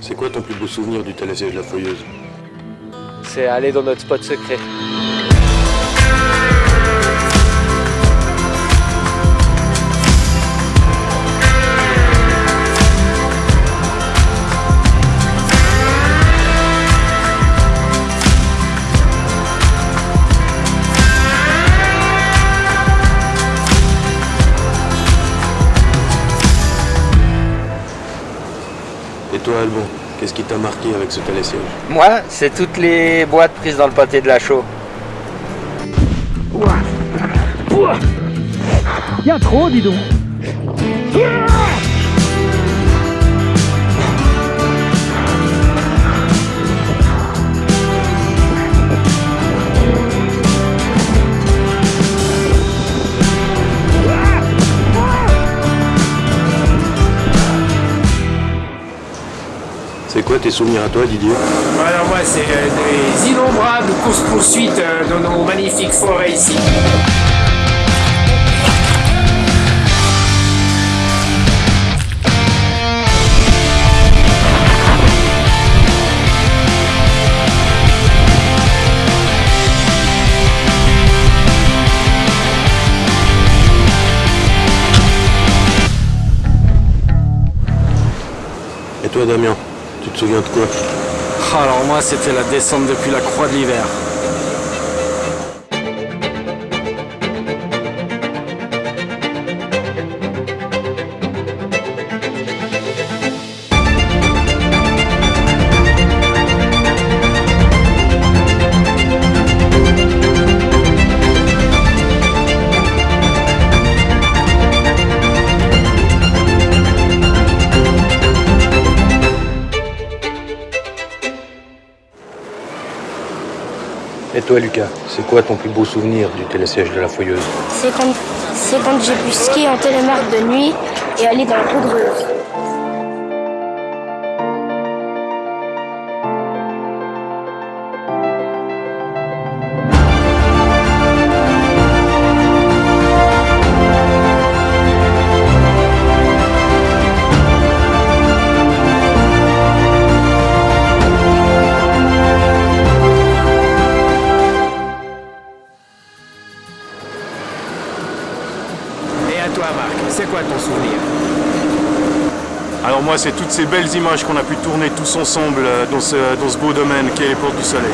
C'est quoi ton plus beau souvenir du télésiège La Fouilleuse? C'est aller dans notre spot secret. Et toi, Albon, qu'est-ce qui t'a marqué avec ce télésiège Moi, c'est toutes les boîtes prises dans le pâté de la chaux. Il y a trop, dis donc. C'est quoi tes souvenirs à toi, Didier Alors moi, c'est euh, des innombrables courses-poursuites euh, dans nos magnifiques forêts ici. Et toi, Damien, tu te souviens de quoi? Alors moi, c'était la descente depuis la croix de l'hiver. Et toi, Lucas, c'est quoi ton plus beau souvenir du télésiège de la Feuilleuse C'est quand, quand j'ai pu skier en télémarque de nuit et aller dans la poudreuse. Toi, Marc, c'est quoi ton souvenir Alors moi, c'est toutes ces belles images qu'on a pu tourner tous ensemble euh, dans ce, dans ce beau domaine qu'est les Portes du Soleil.